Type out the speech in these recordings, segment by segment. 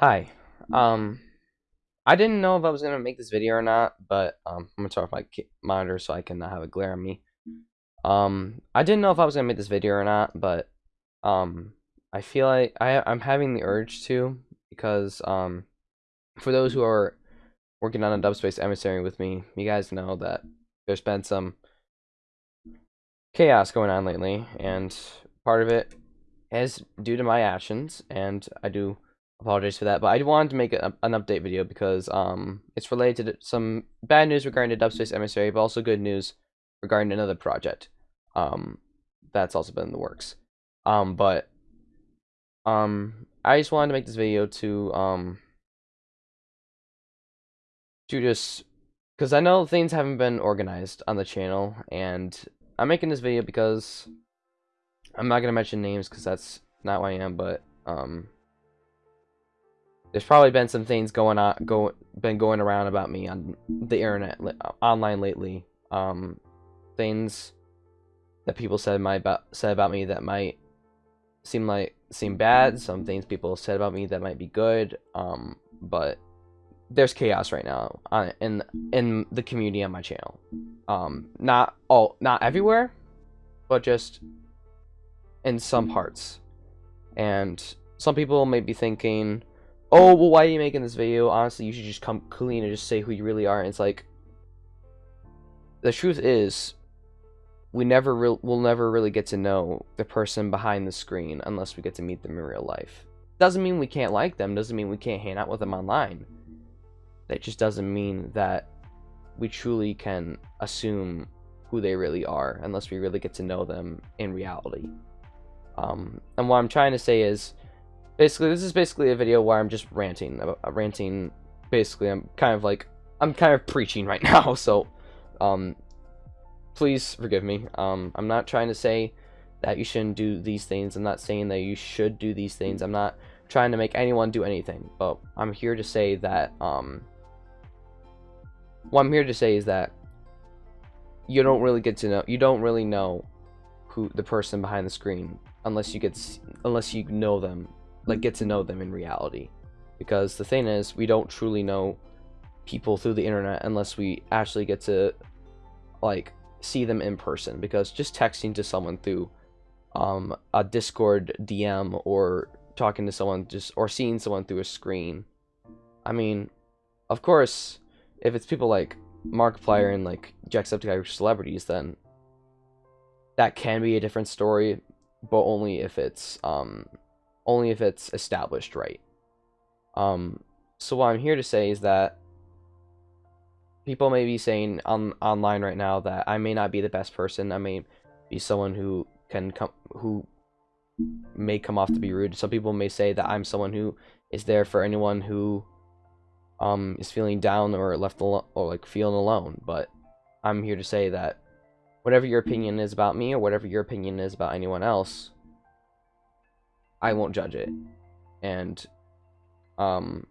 Hi. Um, I didn't know if I was gonna make this video or not, but um, I'm gonna turn off my monitor so I can not have a glare on me. Um, I didn't know if I was gonna make this video or not, but um, I feel like I I'm having the urge to because um, for those who are working on a Dubspace emissary with me, you guys know that there's been some chaos going on lately, and part of it is due to my actions, and I do apologize for that. But I wanted to make a, an update video because um, it's related to some bad news regarding the Dubspace emissary, but also good news regarding another project. Um, that's also been in the works. Um, but um, I just wanted to make this video to um to just because I know things haven't been organized on the channel, and I'm making this video because I'm not gonna mention names because that's not who I am, but um there's probably been some things going on go been going around about me on the internet online lately. Um things that people said my about said about me that might seem like seem bad. Some things people said about me that might be good. Um but there's chaos right now on in in the community on my channel. Um not all not everywhere but just in some parts. And some people may be thinking oh, well, why are you making this video? Honestly, you should just come clean and just say who you really are. And it's like, the truth is, we never re- we'll never really get to know the person behind the screen unless we get to meet them in real life. Doesn't mean we can't like them. Doesn't mean we can't hang out with them online. That just doesn't mean that we truly can assume who they really are unless we really get to know them in reality. Um, and what I'm trying to say is basically this is basically a video where I'm just ranting about uh, ranting. Basically I'm kind of like I'm kind of preaching right now so um please forgive me. Um I'm not trying to say that you shouldn't do these things. I'm not saying that you should do these things. I'm not trying to make anyone do anything. But I'm here to say that um what I'm here to say is that you don't really get to know you don't really know who the person behind the screen unless you get unless you know them like get to know them in reality. Because the thing is we don't truly know people through the internet unless we actually get to like see them in person. Because just texting to someone through um, a discord dm or talking to someone just or seeing someone through a screen. I mean of course if it's people like markiplier and like jacksepticeye celebrities then that can be a different story but only if it's um only if it's established right. Um, so what I'm here to say is that people may be saying on online right now that I may not be the best person. I may be someone who can come who may come off to be rude. Some people may say that I'm someone who is there for anyone who um is feeling down or left alone or like feeling alone. But I'm here to say that whatever your opinion is about me or whatever your opinion is about anyone else, I won't judge it. And um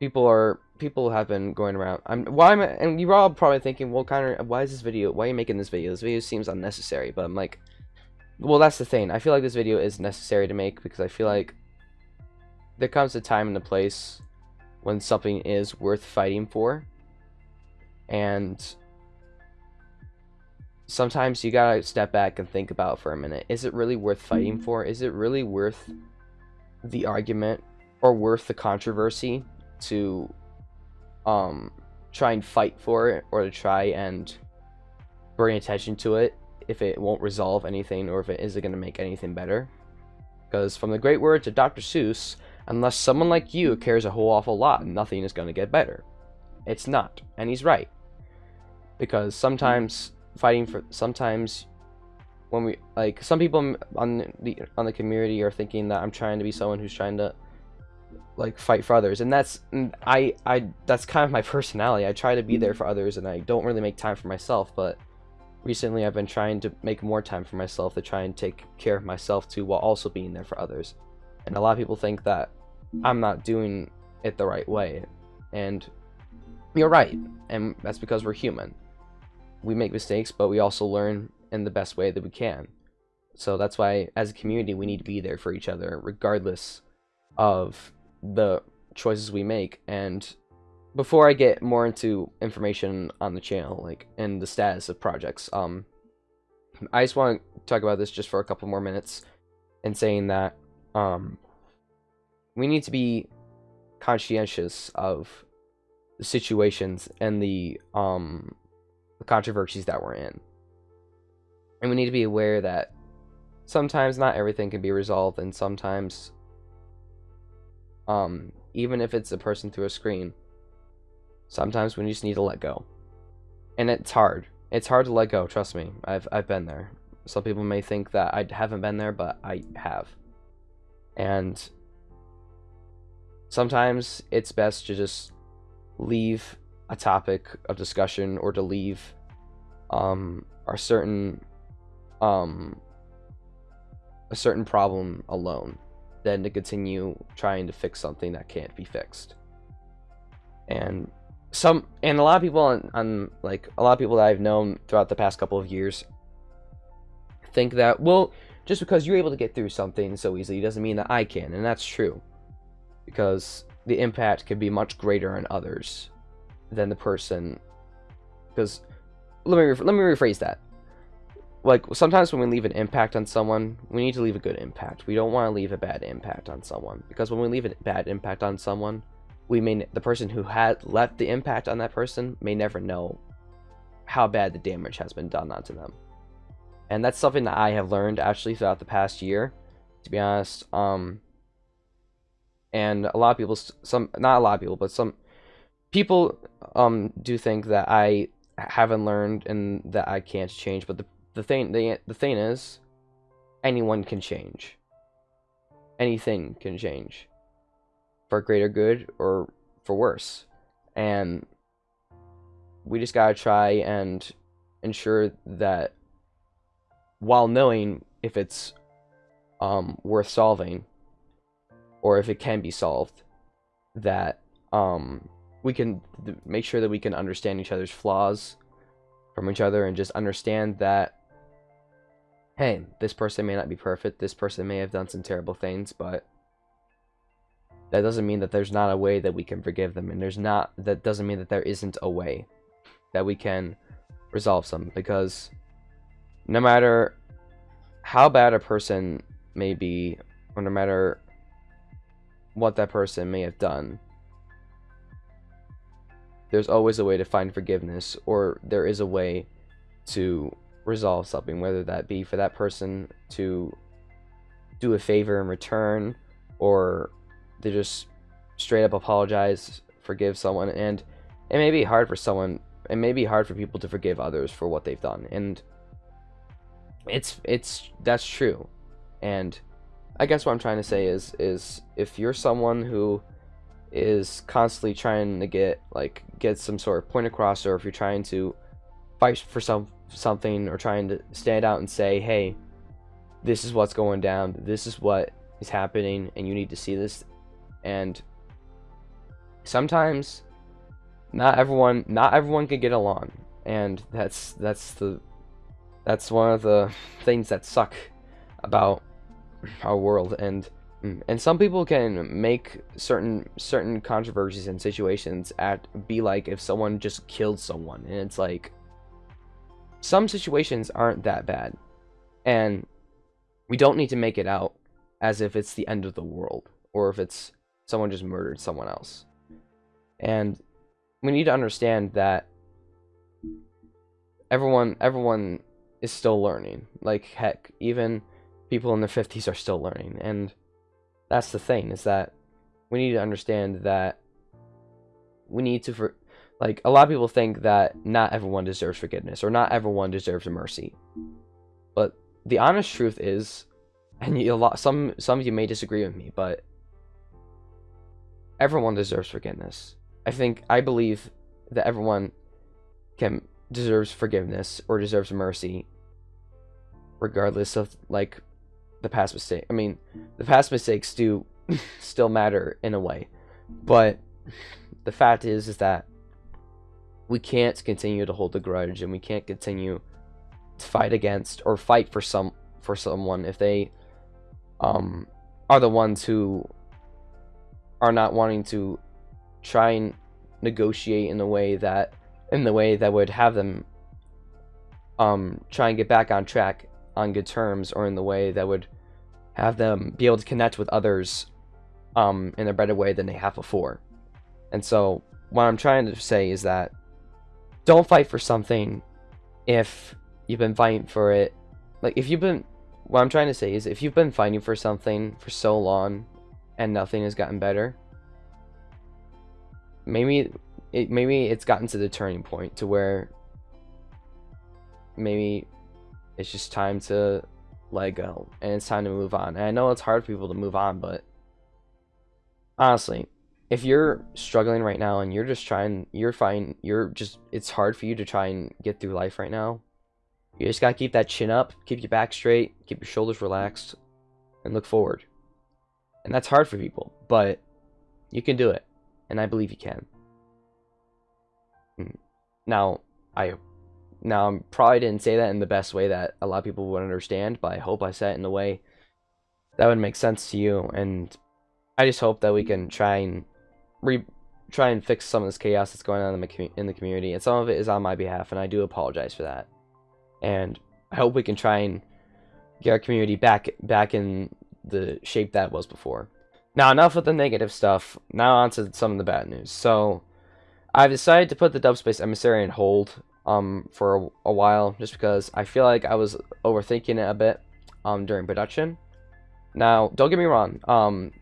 people are people have been going around I'm why am I, and you're all probably thinking, well of why is this video why are you making this video? This video seems unnecessary, but I'm like well that's the thing. I feel like this video is necessary to make because I feel like there comes a time and a place when something is worth fighting for. And sometimes you gotta step back and think about for a minute. Is it really worth fighting for? Is it really worth the argument or worth the controversy to um try and fight for it or to try and bring attention to it if it won't resolve anything or if it isn't going to make anything better? Because from the great words of Dr. Seuss, unless someone like you cares a whole awful lot, nothing is going to get better. It's not, and he's right. Because sometimes fighting for sometimes when we like some people on the on the community are thinking that I'm trying to be someone who's trying to like fight for others. And that's mm, I I that's kind of my personality. I try to be there mm-hmm. for others and I don't really make time for myself but recently I've been trying to make more time for myself to try and take care of myself too while also being there for others. And a lot of people think that I'm not doing it the right way. And you're right. And that's because we're human we make mistakes, but we also learn in the best way that we can. So that's why, as a community, we need to be there for each other, regardless of the choices we make. And before I get more into information on the channel, like and the status of projects, um, I just want to talk about this just for a couple more minutes, and saying that um, we need to be conscientious of the situations and the um the controversies that we're in. And we need to be aware that sometimes not everything can be resolved and sometimes um even if it's a person through a screen sometimes we just need to let go. And it's hard. It's hard to let go, trust me. I've I've been there. Some people may think that I haven't been there, but I have. And sometimes it's best to just leave a topic of discussion or to leave um, a certain um, a certain problem alone than to continue trying to fix something that can't be fixed. And some and a lot of people on, on like a lot of people that I've known throughout the past couple of years think that well just because you're able to get through something so easily doesn't mean that I can and that's true because the impact could be much greater on others than the person. Because let me let me rephrase that. Like sometimes when we leave an impact on someone, we need to leave a good impact. We don't want to leave a bad impact on someone because when we leave a bad impact on someone, we may the person who had left the impact on that person may never know how bad the damage has been done onto them. And that's something that I have learned actually throughout the past year. To be honest, um, and a lot of people some not a lot of people but some people um do think that i haven't learned and that i can't change but the, the thing the, the thing is anyone can change. Anything can change. For greater good or for worse. And we just gotta try and ensure that while knowing if it's um, worth solving or if it can be solved, that um, we can make sure that we can understand each other's flaws from each other and just understand that, hey, this person may not be perfect, this person may have done some terrible things, but that doesn't mean that there's not a way that we can forgive them, and there's not, that doesn't mean that there isn't a way that we can resolve some, because no matter how bad a person may be, or no matter what that person may have done. There's always a way to find forgiveness, or there is a way to resolve something, whether that be for that person to do a favor in return, or to just straight up apologize, forgive someone, and it may be hard for someone, it may be hard for people to forgive others for what they've done, and it's it's that's true, and I guess what I'm trying to say is is if you're someone who is constantly trying to get like get some sort of point across or if you're trying to fight for some something or trying to stand out and say, "Hey, this is what's going down. This is what is happening and you need to see this." And sometimes not everyone not everyone can get along and that's that's the that's one of the things that suck about our world and Mm. and some people can make certain certain controversies and situations at be like if someone just killed someone. And it's like some situations aren't that bad. And we don't need to make it out as if it's the end of the world or if it's someone just murdered someone else. And we need to understand that everyone everyone is still learning. Like heck even people in their 50s are still learning. And that's the thing is that we need to understand that we need to for like a lot of people think that not everyone deserves forgiveness or not everyone deserves mercy. But the honest truth is and you, a lot some some of you may disagree with me but everyone deserves forgiveness. I think i believe that everyone can deserves forgiveness or deserves mercy regardless of like the past mistake. I mean, the past mistakes do still matter in a way, but the fact is, is that we can't continue to hold a grudge, and we can't continue to fight against or fight for some for someone if they um are the ones who are not wanting to try and negotiate in a way that in the way that would have them um try and get back on track on good terms or in the way that would have them be able to connect with others um in a better way than they have before. And so what I'm trying to say is that don't fight for something if you've been fighting for it like if you've been what I'm trying to say is if you've been fighting for something for so long and nothing has gotten better maybe it maybe it's gotten to the turning point to where maybe it's just time to let go and it's time to move on. And I know it's hard for people to move on but honestly if you're struggling right now and you're just trying you're fine you're just it's hard for you to try and get through life right now you just gotta keep that chin up keep your back straight keep your shoulders relaxed and look forward. And that's hard for people but you can do it and i believe you can. Hmm. now i now i probably didn't say that in the best way that a lot of people would understand but i hope i said it in the way that would make sense to you and i just hope that we can try and re try and fix some of this chaos that's going on in the, in the community, and some of it is on my behalf, and I do apologize for that. And I hope we can try and get our community back back in the shape that was before. Now, enough with the negative stuff. Now on to some of the bad news. So, I've decided to put the Dubspace Emissary on hold um, for a, a, while, just because I feel like I was overthinking it a bit um, during production. Now, don't get me wrong. Um,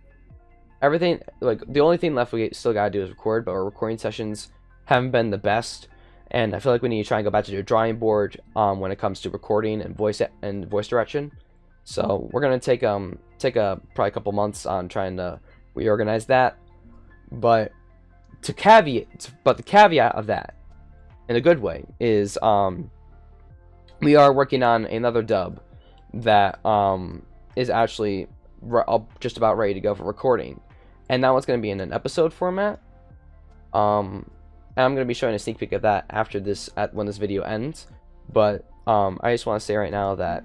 everything like the only thing left we still gotta do is record but our recording sessions haven't been the best and i feel like we need to try and go back to the drawing board um, when it comes to recording and voice and voice direction so we're gonna take um take a probably a couple months on trying to reorganize that but to caveat but the caveat of that in a good way is um we are working on another dub that um is actually just about ready to go for recording and that one's going to be in an episode format. Um, and I'm going to be showing a sneak peek of that after this, at when this video ends. But um, I just want to say right now that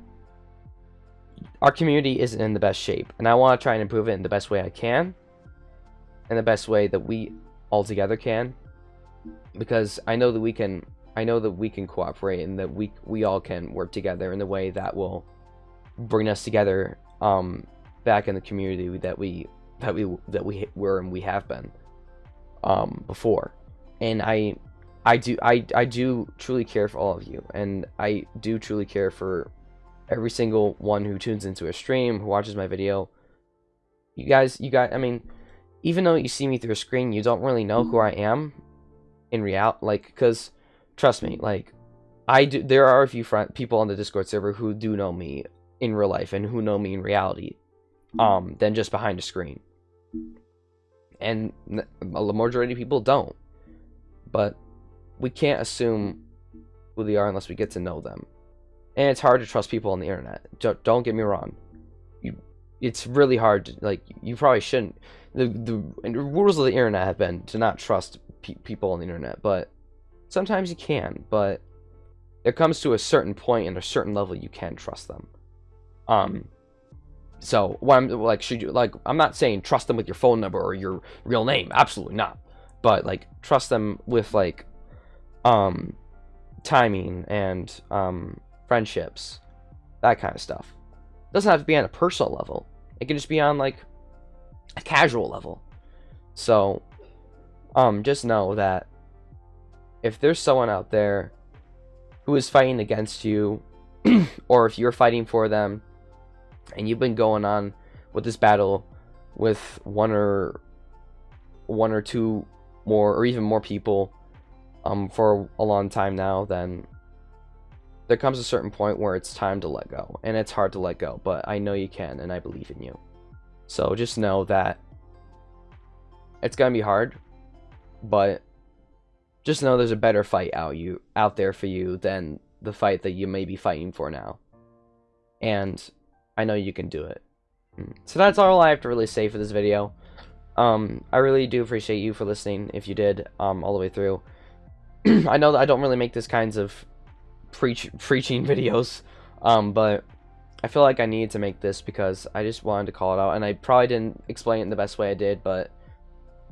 our community isn't in the best shape, and I want to try and improve it in the best way I can, in the best way that we all together can, because I know that we can. I know that we can cooperate and that we we all can work together in the way that will bring us together um, back in the community that we that we that we were and we have been um, before, and I I do I I do truly care for all of you, and I do truly care for every single one who tunes into a stream, who watches my video. You guys, you guys, I mean, even though you see me through a screen, you don't really know who I am in real, like, because trust me, like, I do. There are a few friend people on the Discord server who do know me in real life and who know me in reality, um, than just behind a screen and a majority of people don't. But we can't assume who they are unless we get to know them. And it's hard to trust people on the internet. Don't get me wrong. You, it's really hard. To, like you probably shouldn't. The the rules of the internet have been to not trust pe people on the internet, but sometimes you can. But it comes to a certain point and a certain level you can trust them. Um, so what I'm like, should you like? I'm not saying trust them with your phone number or your real name. Absolutely not. But like, trust them with like, um, timing and um, friendships, that kind of stuff. It doesn't have to be on a personal level. It can just be on like a casual level. So, um, just know that if there's someone out there who is fighting against you, or if you're fighting for them and you've been going on with this battle with one or one or two more or even more people um, for a long time now, then there comes a certain point where it's time to let go. And it's hard to let go, but I know you can and I believe in you. So just know that it's going to be hard, but just know there's a better fight out you out there for you than the fight that you may be fighting for now. And I know you can do it. Mm. So that's all I have to really say for this video. Um, I really do appreciate you for listening, if you did, um, all the way through. I know that I don't really make this kinds of preach preaching videos, um, but I feel like I needed to make this because I just wanted to call it out, and I probably didn't explain it in the best way I did, but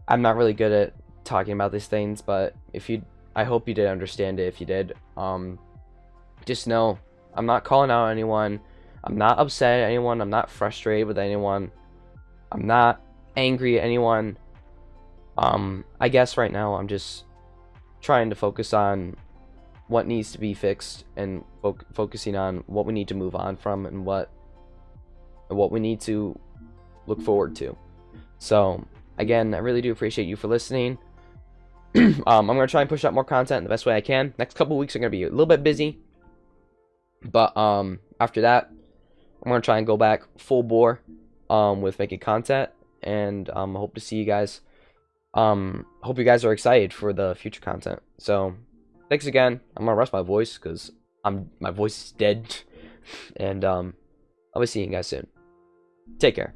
I'm not really good at talking about these things, but if you, I hope you did understand it. If you did, um, just know I'm not calling out anyone. I'm not upset at anyone. I'm not frustrated with anyone. I'm not angry at anyone. Um, I guess right now I'm just trying to focus on what needs to be fixed and fo- focusing on what we need to move on from and what what we need to look forward to. So, again, I really do appreciate you for listening. um, I'm going to try and push out more content the best way I can. Next couple weeks are going to be a little bit busy. But um, after that, I'm going to try and go back full bore um, with making content. And um, I hope to see you guys. Um, hope you guys are excited for the future content. So, thanks again. I'm going to rest my voice because I'm my voice is dead. and um, I'll be seeing you guys soon. Take care.